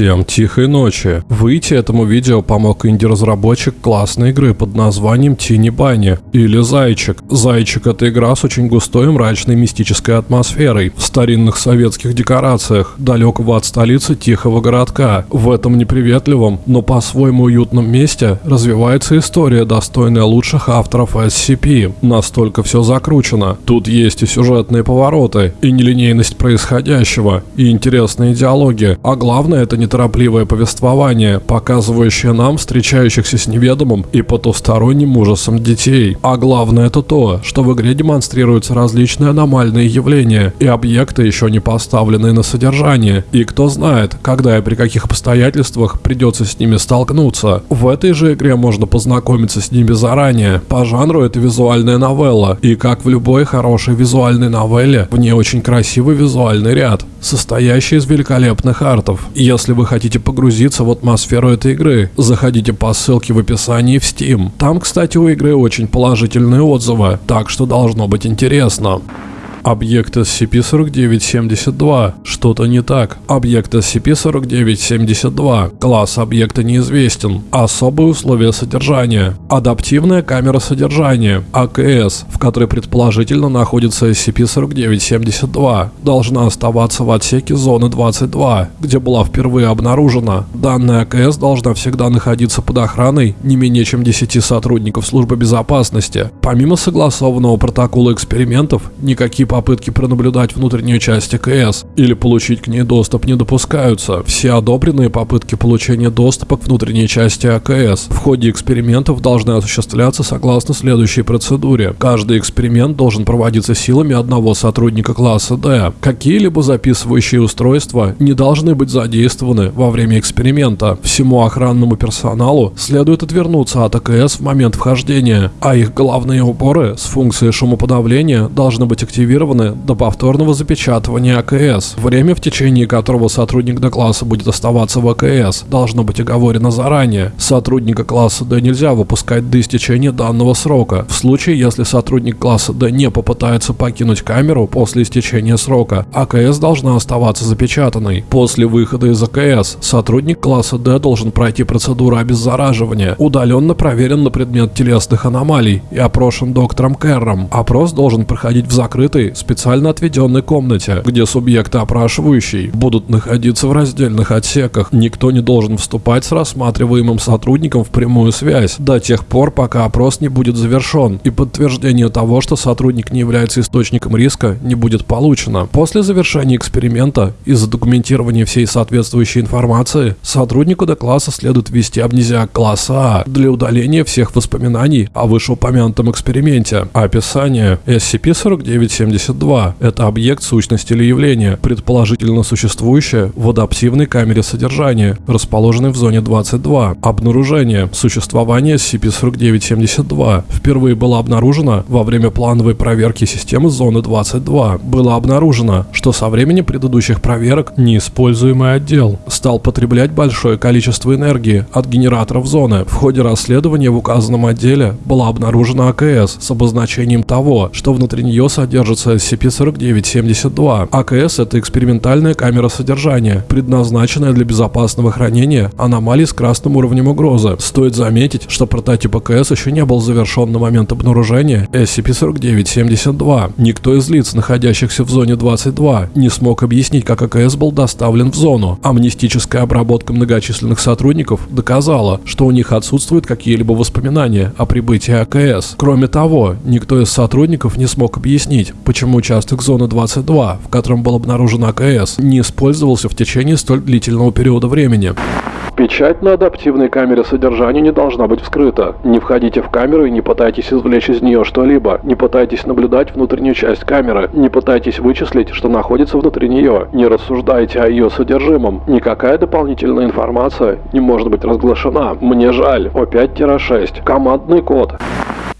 Всем тихой ночи. Выйти этому видео помог инди-разработчик классной игры под названием Тини Бани или Зайчик. Зайчик это игра с очень густой мрачной мистической атмосферой, в старинных советских декорациях, далекого от столицы тихого городка. В этом неприветливом, но по-своему уютном месте развивается история, достойная лучших авторов SCP. Настолько все закручено. Тут есть и сюжетные повороты, и нелинейность происходящего, и интересные диалоги, а главное это неторопливое повествование, показывающее нам встречающихся с неведомым и потусторонним ужасом детей. А главное это то, что в игре демонстрируются различные аномальные явления и объекты, еще не поставленные на содержание. И кто знает, когда и при каких обстоятельствах придется с ними столкнуться. В этой же игре можно познакомиться с ними заранее. По жанру это визуальная новелла, и как в любой хорошей визуальной новелле, в ней очень красивый визуальный ряд, состоящий из великолепных артов. Если если вы хотите погрузиться в атмосферу этой игры, заходите по ссылке в описании в Steam. Там, кстати, у игры очень положительные отзывы, так что должно быть интересно. Объект SCP-4972. Что-то не так. Объект SCP-4972. Класс объекта неизвестен. Особые условия содержания. Адаптивная камера содержания. АКС, в которой предположительно находится SCP-4972, должна оставаться в отсеке зоны 22, где была впервые обнаружена. Данная АКС должна всегда находиться под охраной не менее чем 10 сотрудников службы безопасности. Помимо согласованного протокола экспериментов, никакие попытки пронаблюдать внутреннюю часть АКС или получить к ней доступ не допускаются. Все одобренные попытки получения доступа к внутренней части АКС в ходе экспериментов должны осуществляться согласно следующей процедуре. Каждый эксперимент должен проводиться силами одного сотрудника класса D. Какие-либо записывающие устройства не должны быть задействованы во время эксперимента. Всему охранному персоналу следует отвернуться от АКС в момент вхождения, а их головные уборы с функцией шумоподавления должны быть активированы зафиксированы до повторного запечатывания АКС. Время, в течение которого сотрудник Д-класса будет оставаться в АКС, должно быть оговорено заранее. Сотрудника класса Д нельзя выпускать до истечения данного срока. В случае, если сотрудник класса Д не попытается покинуть камеру после истечения срока, АКС должна оставаться запечатанной. После выхода из АКС сотрудник класса Д должен пройти процедуру обеззараживания, удаленно проверен на предмет телесных аномалий и опрошен доктором Керром. Опрос должен проходить в закрытой, специально отведенной комнате, где субъекты опрашивающие будут находиться в раздельных отсеках. Никто не должен вступать с рассматриваемым сотрудником в прямую связь до тех пор, пока опрос не будет завершен и подтверждение того, что сотрудник не является источником риска, не будет получено. После завершения эксперимента и задокументирования всей соответствующей информации, сотруднику до класса следует ввести амнезиак класса А для удаления всех воспоминаний о вышеупомянутом эксперименте. Описание SCP-4970 72. Это объект, сущность или явление, предположительно существующее в адаптивной камере содержания, расположенной в зоне 22. Обнаружение. Существование SCP-4972 впервые было обнаружено во время плановой проверки системы зоны 22. Было обнаружено, что со времени предыдущих проверок неиспользуемый отдел стал потреблять большое количество энергии от генераторов зоны. В ходе расследования в указанном отделе была обнаружена АКС с обозначением того, что внутри нее содержится SCP-4972. АКС – это экспериментальная камера содержания, предназначенная для безопасного хранения аномалий с красным уровнем угрозы. Стоит заметить, что прототип АКС еще не был завершен на момент обнаружения SCP-4972. Никто из лиц, находящихся в зоне 22, не смог объяснить, как АКС был доставлен в зону. Амнистическая обработка многочисленных сотрудников доказала, что у них отсутствуют какие-либо воспоминания о прибытии АКС. Кроме того, никто из сотрудников не смог объяснить, почему почему участок зоны 22, в котором был обнаружен АКС, не использовался в течение столь длительного периода времени. Печать на адаптивной камере содержания не должна быть вскрыта. Не входите в камеру и не пытайтесь извлечь из нее что-либо. Не пытайтесь наблюдать внутреннюю часть камеры. Не пытайтесь вычислить, что находится внутри нее. Не рассуждайте о ее содержимом. Никакая дополнительная информация не может быть разглашена. Мне жаль. О5-6. Командный код.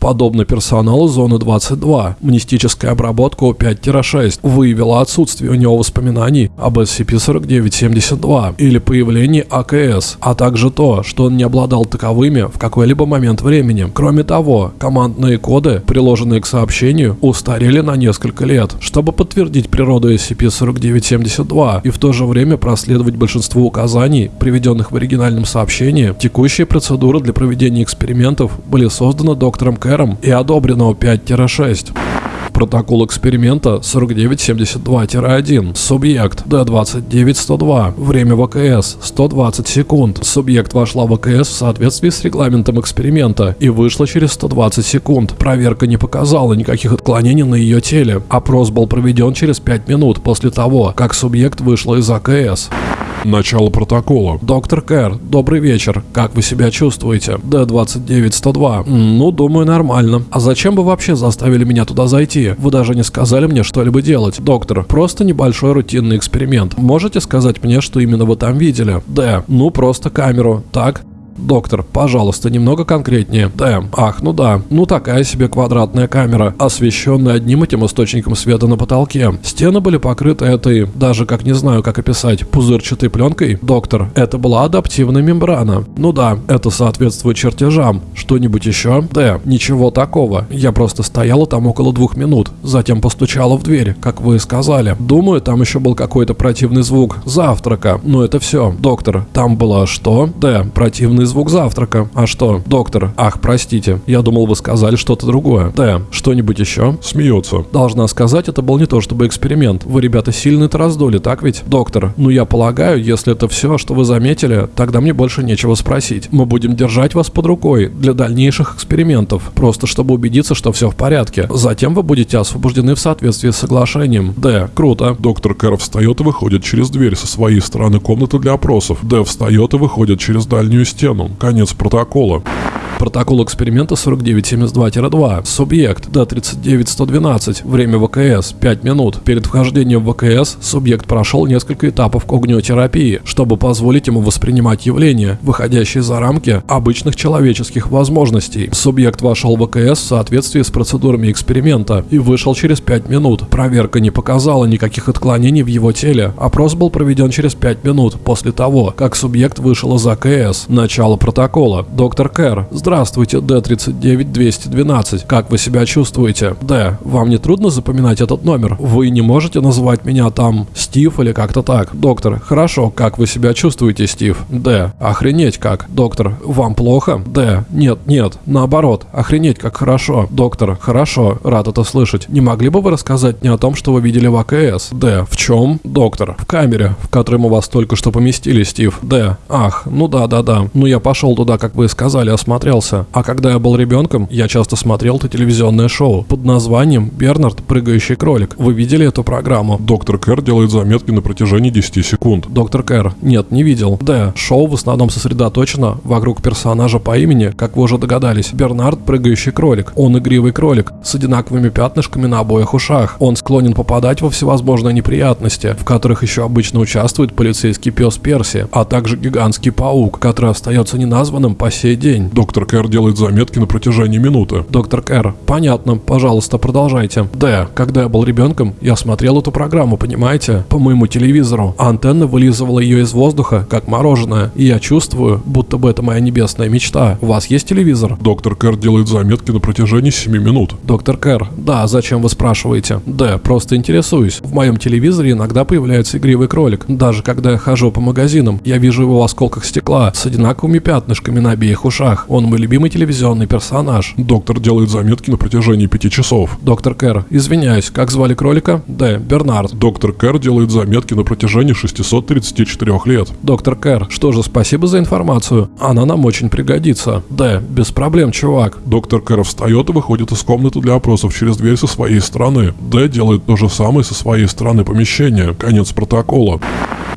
Подобно персоналу зоны 22, мнестическая обработка У5-6 выявила отсутствие у него воспоминаний об SCP-4972 или появлении АКС, а также то, что он не обладал таковыми в какой-либо момент времени. Кроме того, командные коды, приложенные к сообщению, устарели на несколько лет. Чтобы подтвердить природу SCP-4972 и в то же время проследовать большинство указаний, приведенных в оригинальном сообщении, текущие процедуры для проведения экспериментов были созданы доктором Кэром и одобрено 5-6. Протокол эксперимента 4972-1. Субъект D29102. Время ВКС 120 секунд. Субъект вошла в ВКС в соответствии с регламентом эксперимента и вышла через 120 секунд. Проверка не показала никаких отклонений на ее теле. Опрос был проведен через 5 минут после того, как субъект вышла из АКС. Начало протокола. Доктор Кэр, добрый вечер. Как вы себя чувствуете? Д-29-102. Ну, думаю, нормально. А зачем вы вообще заставили меня туда зайти? Вы даже не сказали мне что-либо делать. Доктор, просто небольшой рутинный эксперимент. Можете сказать мне, что именно вы там видели? Д. Ну, просто камеру. Так? Доктор, пожалуйста, немного конкретнее. Дэм. Ах, ну да. Ну такая себе квадратная камера, освещенная одним этим источником света на потолке. Стены были покрыты этой, даже как не знаю, как описать, пузырчатой пленкой. Доктор, это была адаптивная мембрана. Ну да, это соответствует чертежам. Что-нибудь еще? Да, ничего такого. Я просто стояла там около двух минут. Затем постучала в дверь, как вы сказали. Думаю, там еще был какой-то противный звук завтрака. Но это все. Доктор, там было что? Да, противный звук завтрака. А что? Доктор, ах, простите, я думал, вы сказали что-то другое. Да, что-нибудь еще? Смеется. Должна сказать, это был не то чтобы эксперимент. Вы, ребята, сильно это раздули, так ведь? Доктор, ну я полагаю, если это все, что вы заметили, тогда мне больше нечего спросить. Мы будем держать вас под рукой для дальнейших экспериментов, просто чтобы убедиться, что все в порядке. Затем вы будете освобождены в соответствии с соглашением. Д. Круто. Доктор Кэр встает и выходит через дверь со своей стороны комнаты для опросов. Д встает и выходит через дальнюю стену. Конец протокола. Протокол эксперимента 4972-2. Субъект Д-39112. Время ВКС 5 минут. Перед вхождением в ВКС субъект прошел несколько этапов когниотерапии, чтобы позволить ему воспринимать явления, выходящие за рамки обычных человеческих возможностей. Субъект вошел в ВКС в соответствии с процедурами эксперимента и вышел через 5 минут. Проверка не показала никаких отклонений в его теле. Опрос был проведен через 5 минут после того, как субъект вышел из АКС. Начало протокола. Доктор Кэр, Здравствуйте, Д-39-212. Как вы себя чувствуете? Д. Вам не трудно запоминать этот номер? Вы не можете называть меня там Стив или как-то так? Доктор. Хорошо. Как вы себя чувствуете, Стив? Д. Охренеть как. Доктор. Вам плохо? Д. Нет, нет. Наоборот. Охренеть как хорошо. Доктор. Хорошо. Рад это слышать. Не могли бы вы рассказать мне о том, что вы видели в АКС? Д. В чем? Доктор. В камере, в которой мы вас только что поместили, Стив. Д. Ах, ну да, да, да. Ну я пошел туда, как вы сказали, осмотрел смотрелся. А когда я был ребенком, я часто смотрел это телевизионное шоу под названием «Бернард. Прыгающий кролик». Вы видели эту программу? Доктор Кэр делает заметки на протяжении 10 секунд. Доктор Кэр. Нет, не видел. Да, шоу в основном сосредоточено вокруг персонажа по имени, как вы уже догадались, Бернард Прыгающий кролик. Он игривый кролик с одинаковыми пятнышками на обоих ушах. Он склонен попадать во всевозможные неприятности, в которых еще обычно участвует полицейский пес Перси, а также гигантский паук, который остается неназванным по сей день. Доктор Кэр делает заметки на протяжении минуты. Доктор Кэр, понятно, пожалуйста, продолжайте. Д. Когда я был ребенком, я смотрел эту программу, понимаете? По моему телевизору. Антенна вылизывала ее из воздуха, как мороженое. И я чувствую, будто бы это моя небесная мечта. У вас есть телевизор? Доктор Кэр делает заметки на протяжении 7 минут. Доктор Кэр, да, зачем вы спрашиваете? Д. Просто интересуюсь. В моем телевизоре иногда появляется игривый кролик. Даже когда я хожу по магазинам, я вижу его в осколках стекла с одинаковыми пятнышками на обеих ушах. Он любимый телевизионный персонаж. Доктор делает заметки на протяжении пяти часов. Доктор Кэр, извиняюсь, как звали кролика? Д. Бернард. Доктор Кэр делает заметки на протяжении 634 лет. Доктор Кэр, что же, спасибо за информацию. Она нам очень пригодится. Д. Без проблем, чувак. Доктор Кэр встает и выходит из комнаты для опросов через дверь со своей стороны. Д делает то же самое со своей стороны помещения. Конец протокола.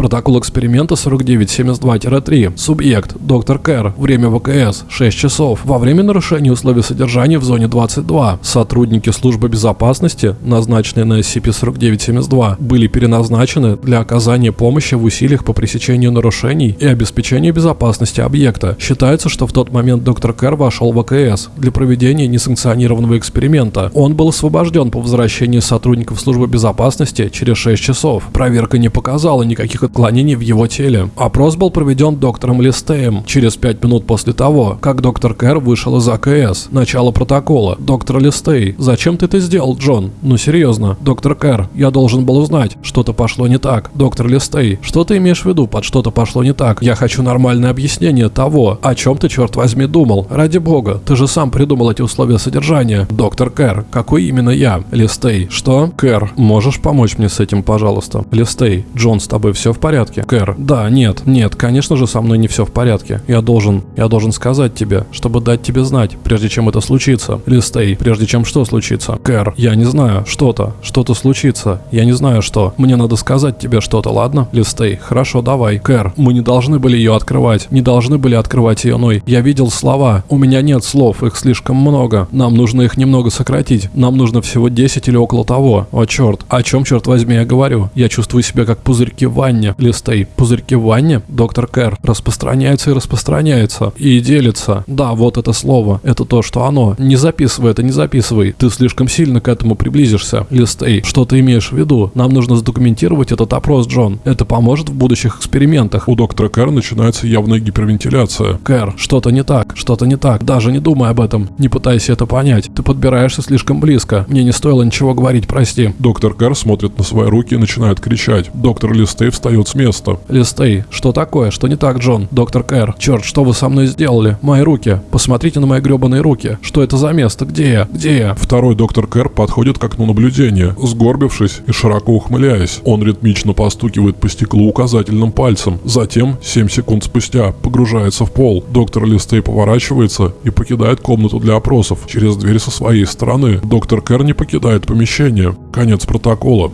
Протокол эксперимента 4972-3. Субъект. Доктор Кэр. Время ВКС. 6 часов. Во время нарушения условий содержания в зоне 22. Сотрудники службы безопасности, назначенные на SCP-4972, были переназначены для оказания помощи в усилиях по пресечению нарушений и обеспечению безопасности объекта. Считается, что в тот момент доктор Кэр вошел в ВКС для проведения несанкционированного эксперимента. Он был освобожден по возвращении сотрудников службы безопасности через 6 часов. Проверка не показала никаких отклонений в его теле. Опрос был проведен доктором Листеем через 5 минут после того, как доктор Кэр вышел из АКС. Начало протокола. Доктор Листей, зачем ты это сделал, Джон? Ну серьезно. Доктор Кэр, я должен был узнать. Что-то пошло не так. Доктор Листей, что ты имеешь в виду под что-то пошло не так? Я хочу нормальное объяснение того, о чем ты, черт возьми, думал. Ради бога, ты же сам придумал эти условия содержания. Доктор Кэр, какой именно я? Листей, что? Кэр, можешь помочь мне с этим, пожалуйста? Листей, Джон, с тобой все в порядке? Кэр, да, нет, нет, конечно же со мной не все в порядке. Я должен, я должен сказать тебе, чтобы дать тебе знать, прежде чем это случится. Листей, прежде чем что случится? Кэр, я не знаю, что-то, что-то случится. Я не знаю что. Мне надо сказать тебе что-то, ладно? Листей, хорошо, давай. Кэр, мы не должны были ее открывать. Не должны были открывать ее ной. Я видел слова. У меня нет слов, их слишком много. Нам нужно их немного сократить. Нам нужно всего 10 или около того. О черт, о чем, черт возьми, я говорю? Я чувствую себя как пузырьки в ванне. Листей, пузырьки в ванне? Доктор Кэр, распространяется и распространяется. И делится. Да, вот это слово. Это то, что оно. Не записывай это, не записывай. Ты слишком сильно к этому приблизишься. Листей, что ты имеешь в виду? Нам нужно задокументировать этот опрос, Джон. Это поможет в будущих экспериментах. У доктора Кэр начинается явная гипервентиляция. Кэр, что-то не так, что-то не так. Даже не думай об этом. Не пытайся это понять. Ты подбираешься слишком близко. Мне не стоило ничего говорить, прости. Доктор Кэр смотрит на свои руки и начинает кричать. Доктор Листей встает с места. Листей, что такое? Что не так, Джон? Доктор Кэр, черт, что вы со мной сделали? Мои руки. Посмотрите на мои гребаные руки. Что это за место? Где я? Где я? Второй доктор Кэр подходит к окну наблюдения, сгорбившись и широко ухмыляясь. Он ритмично постукивает по стеклу указательным пальцем. Затем, 7 секунд спустя, погружается в пол. Доктор Листей поворачивается и покидает комнату для опросов через дверь со своей стороны. Доктор Кэр не покидает помещение. Конец протокола.